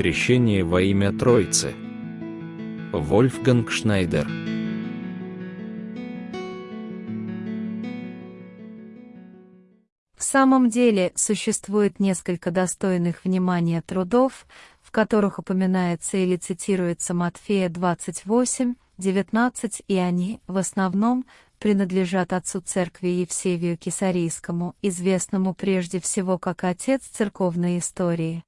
Крещение во имя Троицы. Вольфганг Шнайдер. В самом деле существует несколько достойных внимания трудов, в которых упоминается или цитируется Матфея 28, 19, и они, в основном, принадлежат отцу церкви Евсевию Кесарийскому, известному прежде всего как отец церковной истории.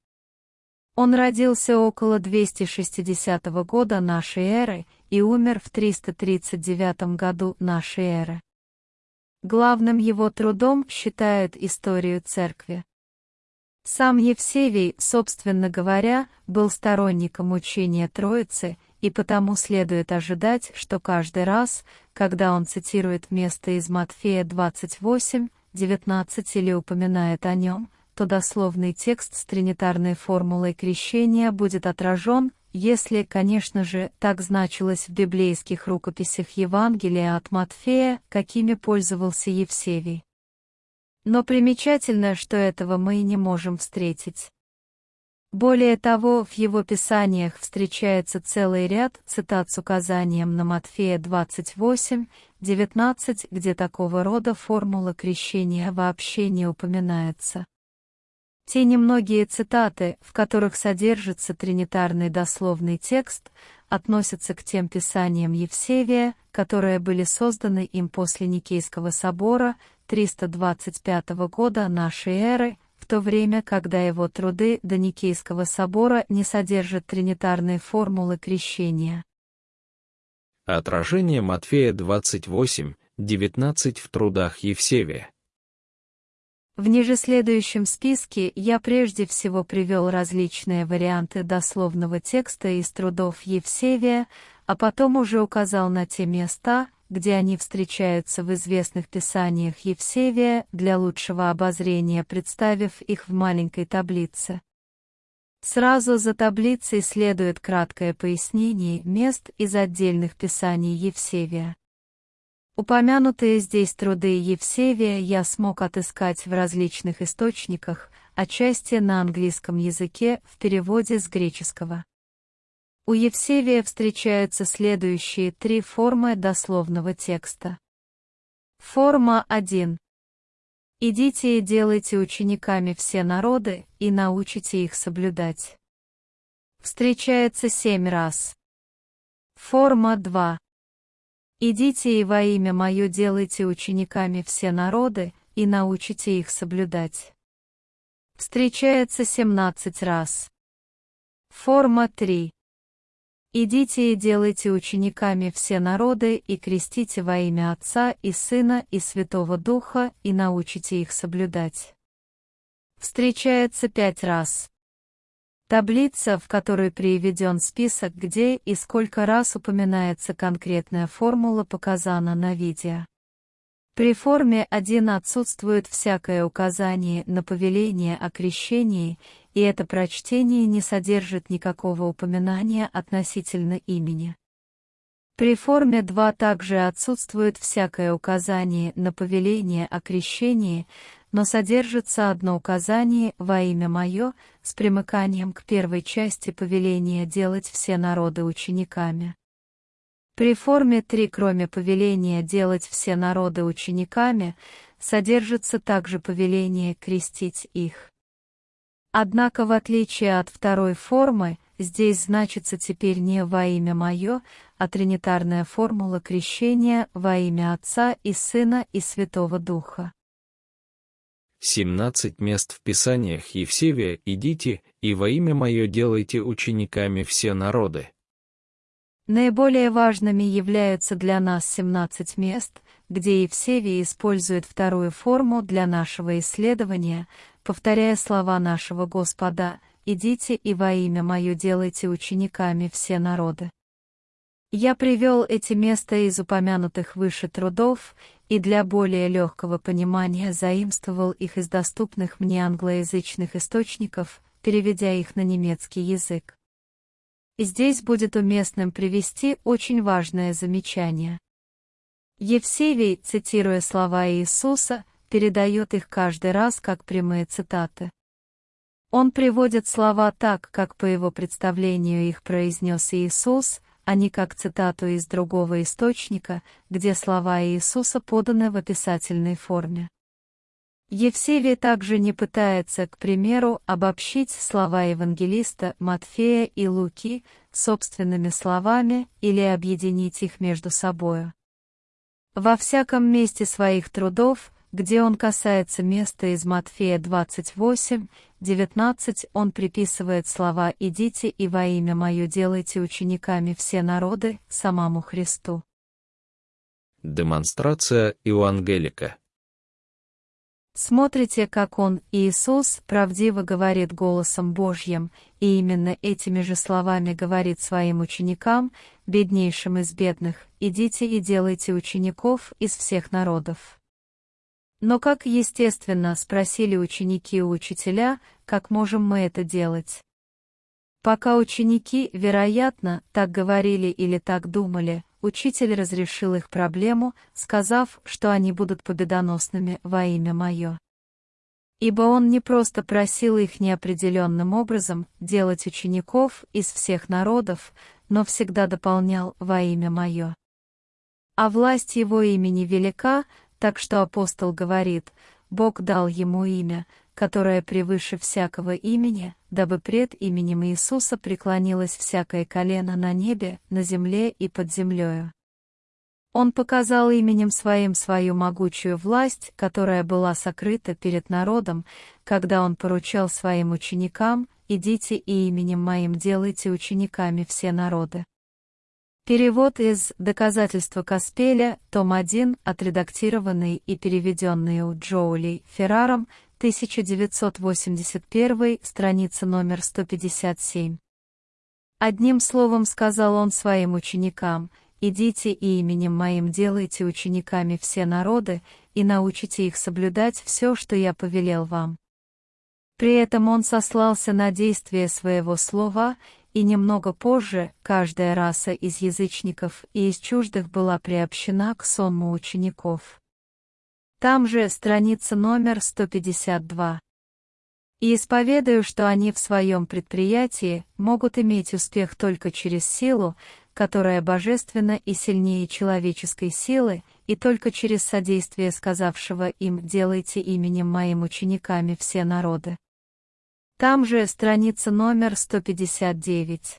Он родился около 260 года нашей эры и умер в 339 году нашей эры. Главным его трудом считают историю церкви. Сам Евсевий, собственно говоря, был сторонником учения Троицы, и потому следует ожидать, что каждый раз, когда он цитирует место из Матфея 28, 19 или упоминает о нем, то дословный текст с тринитарной формулой крещения будет отражен, если, конечно же, так значилось в библейских рукописях Евангелия от Матфея, какими пользовался Евсевий. Но примечательно, что этого мы и не можем встретить. Более того, в его писаниях встречается целый ряд цитат с указанием на Матфея 28, 19, где такого рода формула крещения вообще не упоминается. Те немногие цитаты, в которых содержится тринитарный дословный текст, относятся к тем писаниям Евсевия, которые были созданы им после Никейского собора 325 года нашей эры, в то время, когда его труды до Никейского собора не содержат тринитарной формулы крещения. Отражение Матфея 28, 19 в трудах Евсевия. В ниже следующем списке я прежде всего привел различные варианты дословного текста из трудов Евсевия, а потом уже указал на те места, где они встречаются в известных писаниях Евсевия для лучшего обозрения, представив их в маленькой таблице. Сразу за таблицей следует краткое пояснение мест из отдельных писаний Евсевия. Упомянутые здесь труды Евсевия я смог отыскать в различных источниках, отчасти на английском языке в переводе с греческого. У Евсевия встречаются следующие три формы дословного текста. Форма 1. Идите и делайте учениками все народы, и научите их соблюдать. Встречается семь раз. Форма 2. Идите и во имя Мое делайте учениками все народы, и научите их соблюдать. Встречается 17 раз. Форма 3. Идите и делайте учениками все народы, и крестите во имя Отца и Сына и Святого Духа, и научите их соблюдать. Встречается пять раз. Таблица, в которой приведен список, где и сколько раз упоминается конкретная формула, показана на видео. При форме 1 отсутствует всякое указание на повеление о крещении, и это прочтение не содержит никакого упоминания относительно имени. При форме 2 также отсутствует всякое указание на повеление о крещении, но содержится одно указание во имя мое с примыканием к первой части повеления делать все народы учениками. При форме 3 кроме повеления делать все народы учениками, содержится также повеление крестить их. Однако в отличие от второй формы, здесь значится теперь не во имя мое, а тринитарная формула крещения во имя Отца и Сына и Святого Духа. 17 мест в Писаниях Евсевия «Идите, и во имя Мое делайте учениками все народы». Наиболее важными являются для нас 17 мест, где Евсевий использует вторую форму для нашего исследования, повторяя слова нашего Господа «Идите и во имя Мое делайте учениками все народы». Я привел эти места из упомянутых выше трудов и для более легкого понимания заимствовал их из доступных мне англоязычных источников, переведя их на немецкий язык. Здесь будет уместным привести очень важное замечание. Евсевий, цитируя слова Иисуса, передает их каждый раз как прямые цитаты. Он приводит слова так, как по его представлению их произнес Иисус, а не как цитату из другого источника, где слова Иисуса поданы в описательной форме. Евсевий также не пытается, к примеру, обобщить слова евангелиста Матфея и Луки собственными словами или объединить их между собою. Во всяком месте своих трудов, где он касается места из Матфея 28, 19, он приписывает слова «Идите и во имя Мое делайте учениками все народы» самому Христу. Демонстрация Евангелика Смотрите, как он, Иисус, правдиво говорит голосом Божьим, и именно этими же словами говорит своим ученикам, беднейшим из бедных, «Идите и делайте учеников из всех народов». Но как естественно спросили ученики у учителя, как можем мы это делать? Пока ученики, вероятно, так говорили или так думали, учитель разрешил их проблему, сказав, что они будут победоносными во имя Мое. Ибо он не просто просил их неопределенным образом делать учеников из всех народов, но всегда дополнял во имя Мое. А власть его имени велика, так что апостол говорит, Бог дал ему имя, которое превыше всякого имени, дабы пред именем Иисуса преклонилось всякое колено на небе, на земле и под землею. Он показал именем своим свою могучую власть, которая была сокрыта перед народом, когда он поручал своим ученикам, «Идите и именем моим делайте учениками все народы». Перевод из «Доказательства Каспеля», том 1, отредактированный и переведенный у Джоули Ферраром, 1981, страница номер 157. Одним словом сказал он своим ученикам, «Идите и именем моим делайте учениками все народы, и научите их соблюдать все, что я повелел вам». При этом он сослался на действие своего слова, и немного позже каждая раса из язычников и из чуждых была приобщена к сонму учеников. Там же страница номер 152. И исповедую, что они в своем предприятии могут иметь успех только через силу, которая божественна и сильнее человеческой силы, и только через содействие сказавшего им «делайте именем моим учениками все народы». Там же страница номер 159.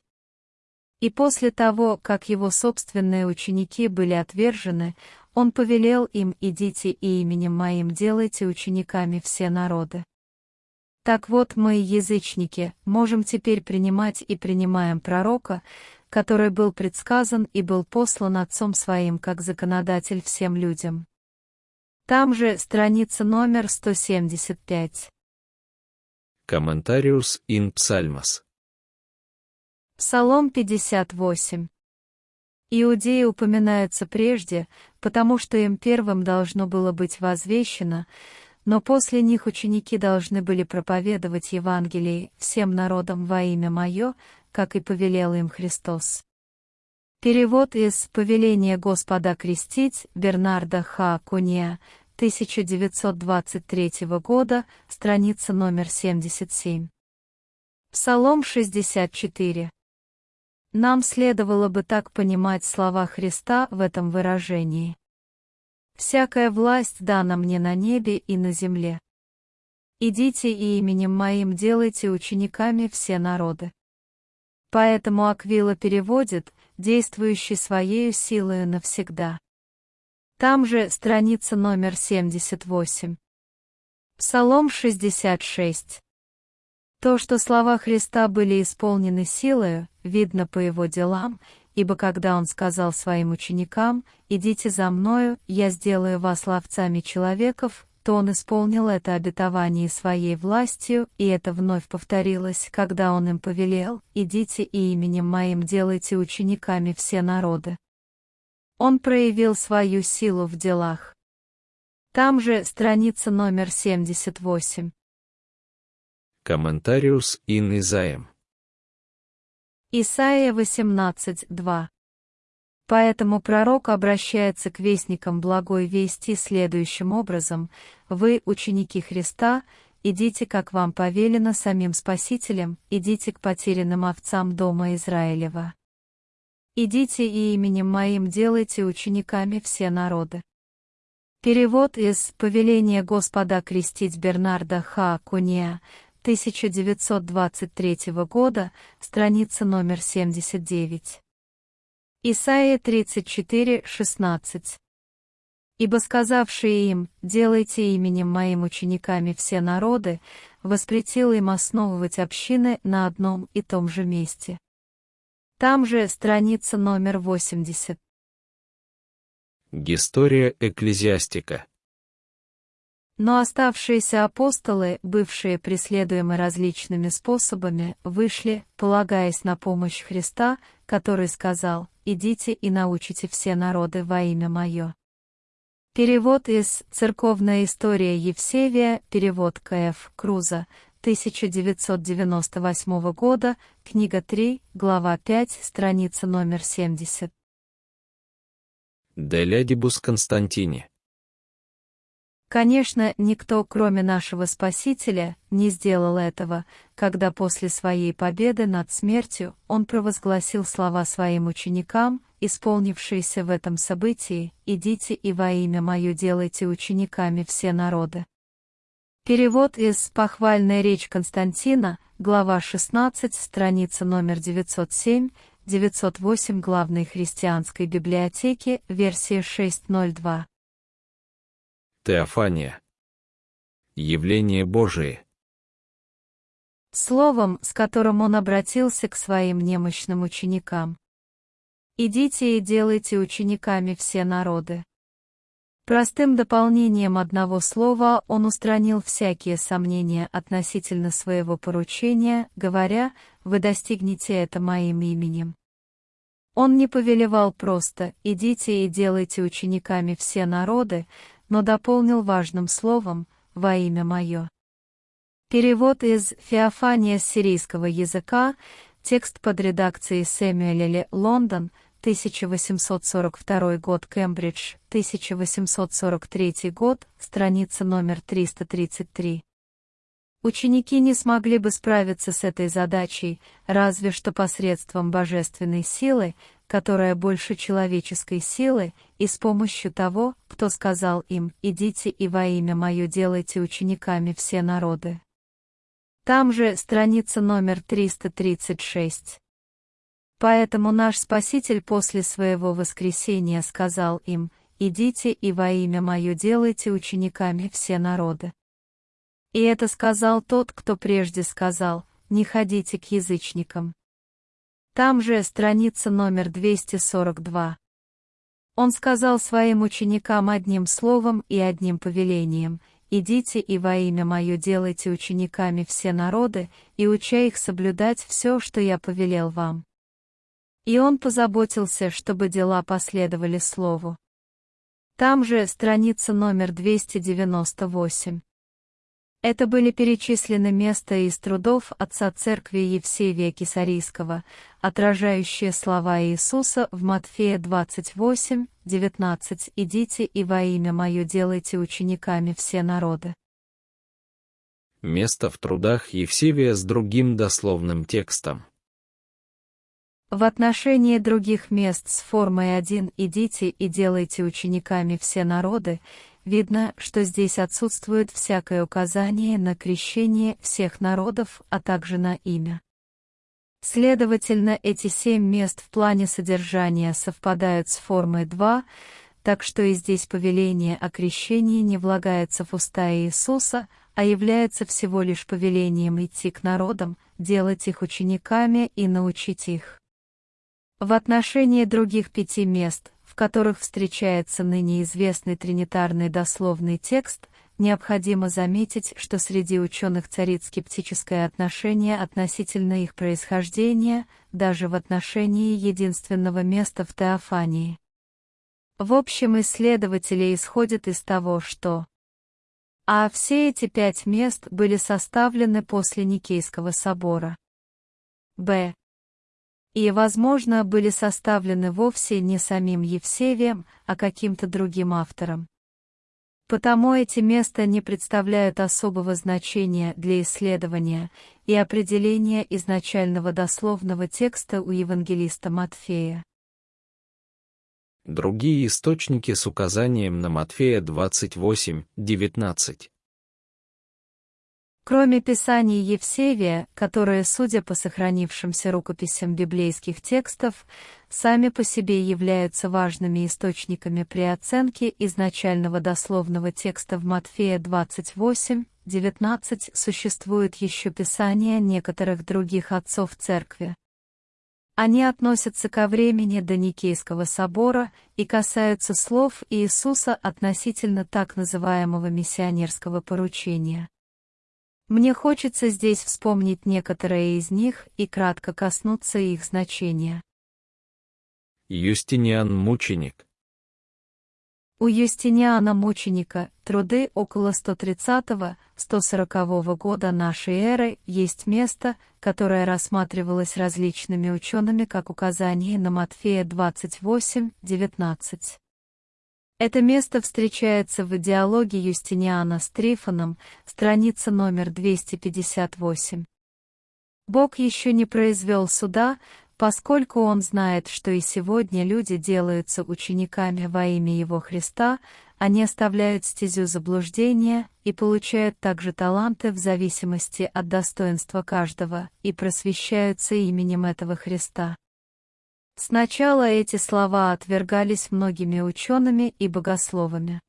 И после того, как его собственные ученики были отвержены, он повелел им «Идите и именем моим делайте учениками все народы». Так вот мы, язычники, можем теперь принимать и принимаем пророка, который был предсказан и был послан Отцом Своим как законодатель всем людям. Там же страница номер 175. Комментариус ин Псальмас. Псалом 58. Иудеи упоминаются прежде, потому что им первым должно было быть возвещено, но после них ученики должны были проповедовать Евангелие всем народам во имя Мое, как и повелел им Христос. Перевод из «Повеления Господа крестить» Бернарда Ха Куния, 1923 года, страница номер 77. Псалом 64. Нам следовало бы так понимать слова Христа в этом выражении. «Всякая власть дана мне на небе и на земле. Идите и именем моим делайте учениками все народы». Поэтому Аквила переводит, действующий своею силою навсегда. Там же страница номер 78. Псалом 66. То, что слова Христа были исполнены силою, видно по его делам, ибо когда он сказал своим ученикам, «Идите за мною, я сделаю вас ловцами человеков», то он исполнил это обетование своей властью, и это вновь повторилось, когда он им повелел, «Идите и именем моим делайте учениками все народы». Он проявил свою силу в делах. Там же страница номер 78. Комментариус ин Изаем. Исайя 18.2. Поэтому пророк обращается к вестникам благой вести следующим образом «Вы, ученики Христа, идите, как вам повелено самим Спасителем, идите к потерянным овцам дома Израилева. Идите и именем моим делайте учениками все народы. Перевод из «Повеления Господа крестить Бернарда Ха Куния» 1923 года, страница номер 79. Исайя 34, 16. Ибо сказавшие им, делайте именем моим учениками все народы, воспретил им основывать общины на одном и том же месте. Там же страница номер 80. История экклезиастика. Но оставшиеся апостолы, бывшие преследуемы различными способами, вышли, полагаясь на помощь Христа, который сказал, «Идите и научите все народы во имя Мое». Перевод из «Церковная история Евсевия», перевод К.Ф. Круза, 1998 года, книга 3, глава 5, страница номер 70. Делядибус Константини. Конечно, никто, кроме нашего Спасителя, не сделал этого, когда после своей победы над смертью он провозгласил слова своим ученикам, исполнившиеся в этом событии, «Идите и во имя Мое делайте учениками все народы». Перевод из «Похвальная речь Константина», глава 16, страница номер 907, 908 главной христианской библиотеки, версия 6.02. Теофания. Явление Божие. Словом, с которым он обратился к своим немощным ученикам. «Идите и делайте учениками все народы». Простым дополнением одного слова он устранил всякие сомнения относительно своего поручения, говоря, «Вы достигнете это моим именем». Он не повелевал просто «идите и делайте учениками все народы», но дополнил важным словом «во имя мое». Перевод из Феофания сирийского языка, текст под редакцией Сэмюэля Лондон, 1842 год, Кембридж, 1843 год, страница номер 333. Ученики не смогли бы справиться с этой задачей, разве что посредством божественной силы, которая больше человеческой силы, и с помощью того, кто сказал им «Идите и во имя Мое делайте учениками все народы». Там же страница номер 336. Поэтому наш Спаситель после своего воскресения сказал им, «Идите и во имя Мое делайте учениками все народы». И это сказал тот, кто прежде сказал, «Не ходите к язычникам». Там же страница номер 242. Он сказал своим ученикам одним словом и одним повелением, «Идите и во имя Мое делайте учениками все народы, и уча их соблюдать все, что я повелел вам». И он позаботился, чтобы дела последовали слову. Там же страница номер 298. Это были перечислены места из трудов отца церкви Евсевия Кисарийского, отражающие слова Иисуса в Матфея 28, 19 «Идите и во имя Мое делайте учениками все народы». Место в трудах Евсевия с другим дословным текстом. В отношении других мест с формой один «идите и делайте учениками все народы» видно, что здесь отсутствует всякое указание на крещение всех народов, а также на имя. Следовательно, эти семь мест в плане содержания совпадают с формой 2, так что и здесь повеление о крещении не влагается в уста Иисуса, а является всего лишь повелением идти к народам, делать их учениками и научить их. В отношении других пяти мест, в которых встречается ныне известный тринитарный дословный текст, необходимо заметить, что среди ученых царит скептическое отношение относительно их происхождения, даже в отношении единственного места в Теофании. В общем, исследователи исходят из того, что а все эти пять мест были составлены после Никейского собора. Б и, возможно, были составлены вовсе не самим Евсевием, а каким-то другим автором. Потому эти места не представляют особого значения для исследования и определения изначального дословного текста у евангелиста Матфея. Другие источники с указанием на Матфея 28, 19. Кроме Писаний Евсевия, которые, судя по сохранившимся рукописям библейских текстов, сами по себе являются важными источниками при оценке изначального дословного текста в Матфея 28, 19, существует еще Писания некоторых других отцов Церкви. Они относятся ко времени до Никейского собора и касаются слов Иисуса относительно так называемого миссионерского поручения. Мне хочется здесь вспомнить некоторые из них и кратко коснуться их значения. Юстиниан Мученик У Юстиниана Мученика, труды около 130-140 года нашей эры, есть место, которое рассматривалось различными учеными как указание на Матфея 28-19. Это место встречается в диалоге Юстиниана с Трифоном, страница номер 258. Бог еще не произвел суда, поскольку Он знает, что и сегодня люди делаются учениками во имя Его Христа, они оставляют стезю заблуждения и получают также таланты в зависимости от достоинства каждого и просвещаются именем этого Христа. Сначала эти слова отвергались многими учеными и богословами.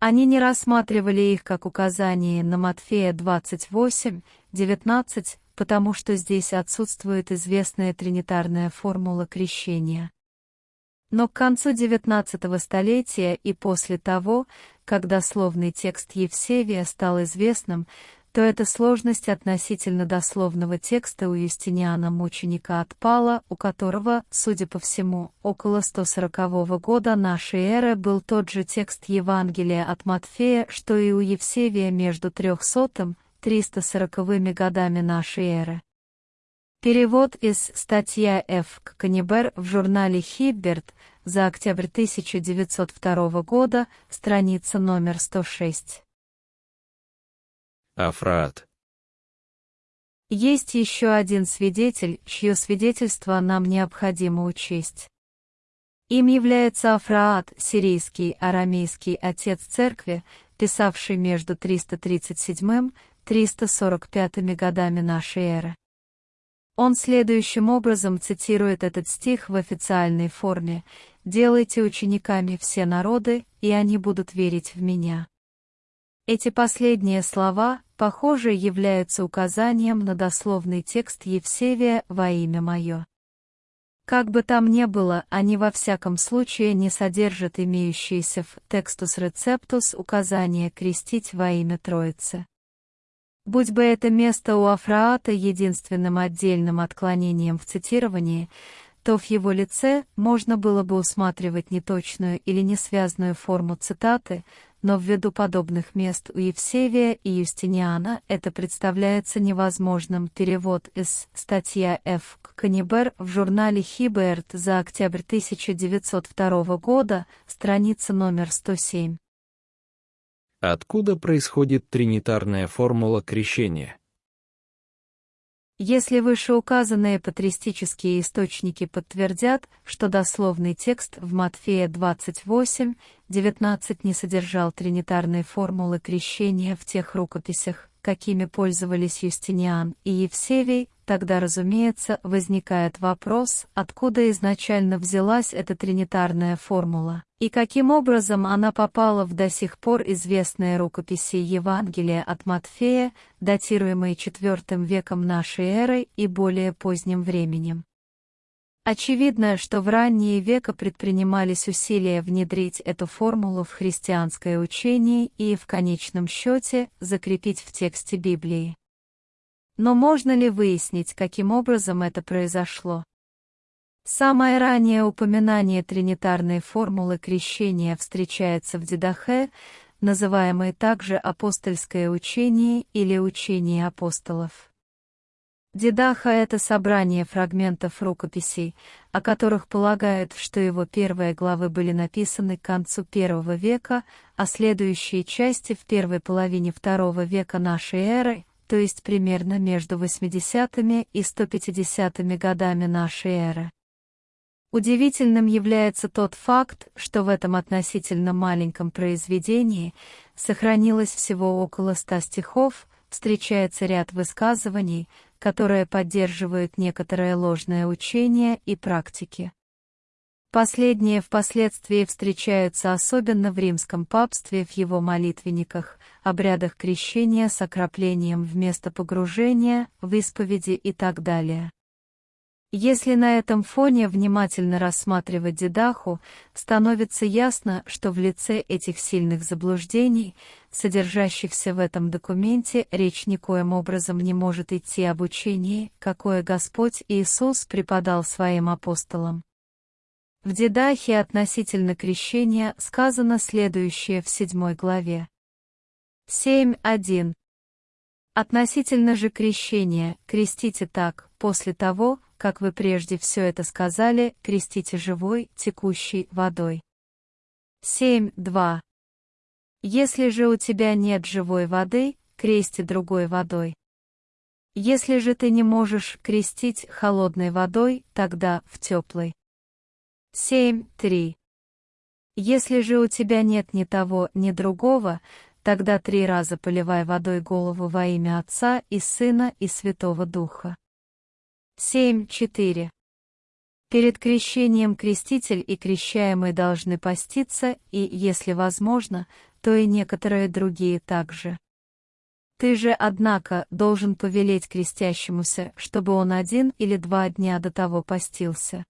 Они не рассматривали их как указание на Матфея 28, 19, потому что здесь отсутствует известная тринитарная формула крещения. Но к концу XIX столетия и после того, когда словный текст Евсевия стал известным, то эта сложность относительно дословного текста у Юстиниана Мученика отпала, у которого, судя по всему, около 140 года нашей эры был тот же текст Евангелия от Матфея, что и у Евсевия между 300 340 годами нашей эры. Перевод из статья Ф. Канибер в журнале Хибберт за октябрь 1902 года, страница номер 106. Афраат. Есть еще один свидетель, чье свидетельство нам необходимо учесть. Им является Афраат, сирийский арамейский отец церкви, писавший между 337-345 годами нашей эры. Он следующим образом цитирует этот стих в официальной форме «Делайте учениками все народы, и они будут верить в Меня». Эти последние слова, похоже, являются указанием на дословный текст Евсевия «Во имя мое». Как бы там ни было, они во всяком случае не содержат имеющиеся в «Текстус рецептус» указания крестить во имя Троицы. Будь бы это место у Афраата единственным отдельным отклонением в цитировании, то в его лице можно было бы усматривать неточную или несвязную форму цитаты, но ввиду подобных мест у Евсевия и Юстиниана это представляется невозможным. Перевод из статья Ф. Канибер в журнале Хиберт за октябрь 1902 года, страница номер 107. Откуда происходит тринитарная формула крещения? Если вышеуказанные патристические источники подтвердят, что дословный текст в Матфея 28, 19 не содержал тринитарной формулы крещения в тех рукописях, какими пользовались Юстиниан и Евсевий, тогда, разумеется, возникает вопрос, откуда изначально взялась эта тринитарная формула, и каким образом она попала в до сих пор известные рукописи Евангелия от Матфея, датируемые IV веком нашей эры и более поздним временем. Очевидно, что в ранние века предпринимались усилия внедрить эту формулу в христианское учение и, в конечном счете, закрепить в тексте Библии. Но можно ли выяснить, каким образом это произошло? Самое раннее упоминание тринитарной формулы крещения встречается в Дидахе, называемой также апостольское учение или учение апостолов. Дидаха — это собрание фрагментов рукописей, о которых полагают, что его первые главы были написаны к концу первого века, а следующие части в первой половине второго века нашей эры, то есть примерно между 80-ми и 150-ми годами нашей эры. Удивительным является тот факт, что в этом относительно маленьком произведении сохранилось всего около ста стихов, встречается ряд высказываний, которые поддерживают некоторое ложное учение и практики. Последние впоследствии встречаются особенно в римском папстве в его молитвенниках, обрядах крещения с окроплением вместо погружения, в исповеди и так далее. Если на этом фоне внимательно рассматривать Дедаху, становится ясно, что в лице этих сильных заблуждений, содержащихся в этом документе, речь никоим образом не может идти об учении, какое Господь Иисус преподал своим апостолам. В Дедахе относительно крещения сказано следующее в седьмой главе. 7.1. Относительно же крещения, крестите так, после того, как вы прежде все это сказали, крестите живой, текущей водой. 7.2. Если же у тебя нет живой воды, крести другой водой. Если же ты не можешь крестить холодной водой, тогда в теплой. 7.3. Если же у тебя нет ни того, ни другого, тогда три раза поливай водой голову во имя Отца и Сына и Святого Духа. 7.4. Перед крещением креститель и крещаемый должны поститься, и, если возможно, то и некоторые другие также. Ты же, однако, должен повелеть крестящемуся, чтобы он один или два дня до того постился.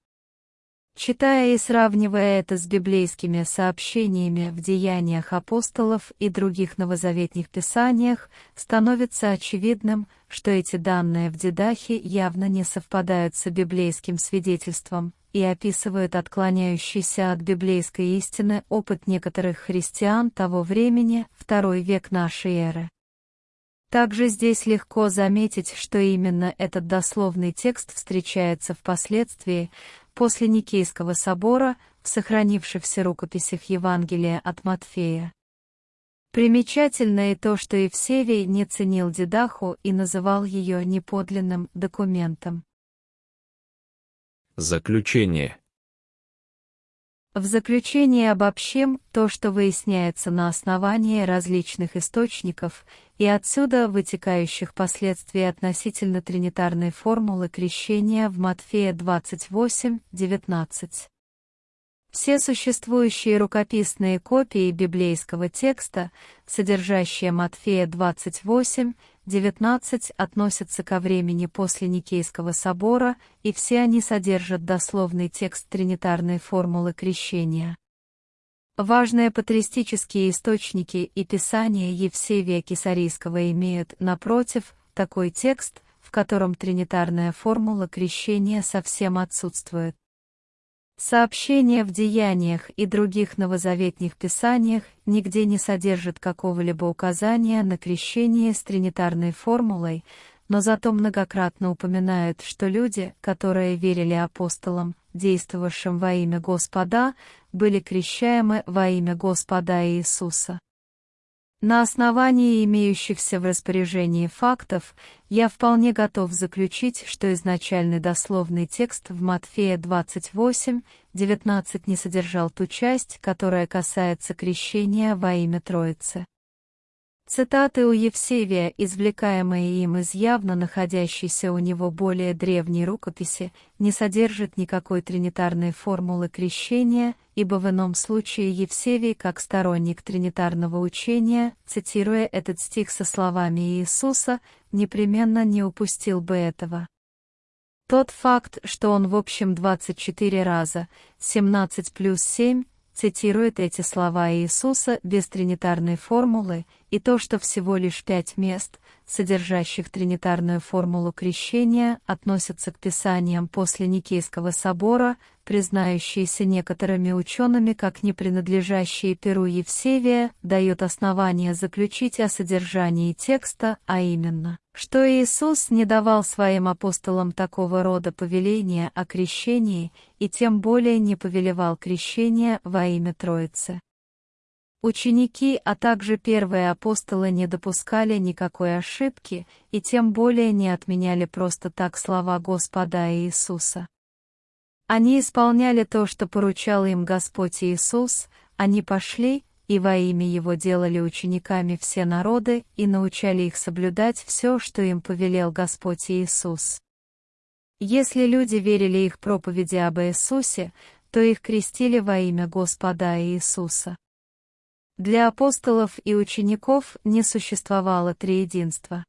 Читая и сравнивая это с библейскими сообщениями в деяниях апостолов и других новозаветных писаниях, становится очевидным, что эти данные в Дедахе явно не совпадают с библейским свидетельством и описывают отклоняющийся от библейской истины опыт некоторых христиан того времени, второй век нашей эры. Также здесь легко заметить, что именно этот дословный текст встречается впоследствии, после Никейского собора, в сохранившихся рукописях Евангелия от Матфея. Примечательно и то, что Евсевий не ценил Дедаху и называл ее неподлинным документом. Заключение в заключение обобщим то, что выясняется на основании различных источников и отсюда вытекающих последствий относительно тринитарной формулы крещения в Матфея 28:19. Все существующие рукописные копии библейского текста, содержащие Матфея 28, 19 относятся ко времени после Никейского собора, и все они содержат дословный текст тринитарной формулы крещения. Важные патристические источники и писания Евсевия Кесарийского имеют, напротив, такой текст, в котором тринитарная формула крещения совсем отсутствует. Сообщения в деяниях и других новозаветных писаниях нигде не содержат какого-либо указания на крещение с тринитарной формулой, но зато многократно упоминают, что люди, которые верили апостолам, действовавшим во имя Господа, были крещаемы во имя Господа Иисуса. На основании имеющихся в распоряжении фактов, я вполне готов заключить, что изначальный дословный текст в Матфея 28, 19 не содержал ту часть, которая касается крещения во имя Троицы. Цитаты у Евсевия, извлекаемые им из явно находящейся у него более древней рукописи, не содержат никакой тринитарной формулы крещения, ибо в ином случае Евсевий, как сторонник тринитарного учения, цитируя этот стих со словами Иисуса, непременно не упустил бы этого. Тот факт, что он в общем 24 раза, 17 плюс 7, цитирует эти слова Иисуса без тринитарной формулы, и то, что всего лишь пять мест, содержащих тринитарную формулу крещения, относятся к писаниям после Никейского собора, признающиеся некоторыми учеными как не принадлежащие Перу Евсевия, дает основание заключить о содержании текста, а именно, что Иисус не давал своим апостолам такого рода повеления о крещении и тем более не повелевал крещение во имя Троицы. Ученики, а также первые апостолы не допускали никакой ошибки и тем более не отменяли просто так слова Господа Иисуса. Они исполняли то, что поручал им Господь Иисус, они пошли и во имя Его делали учениками все народы и научали их соблюдать все, что им повелел Господь Иисус. Если люди верили их проповеди об Иисусе, то их крестили во имя Господа Иисуса. Для апостолов и учеников не существовало триединства.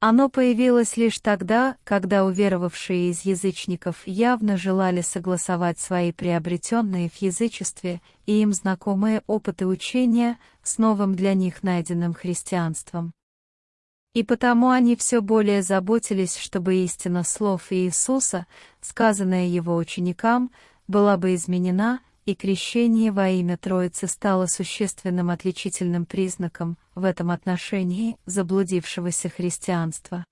Оно появилось лишь тогда, когда уверовавшие из язычников явно желали согласовать свои приобретенные в язычестве и им знакомые опыты учения с новым для них найденным христианством. И потому они все более заботились, чтобы истина слов Иисуса, сказанная его ученикам, была бы изменена и крещение во имя Троицы стало существенным отличительным признаком в этом отношении заблудившегося христианства.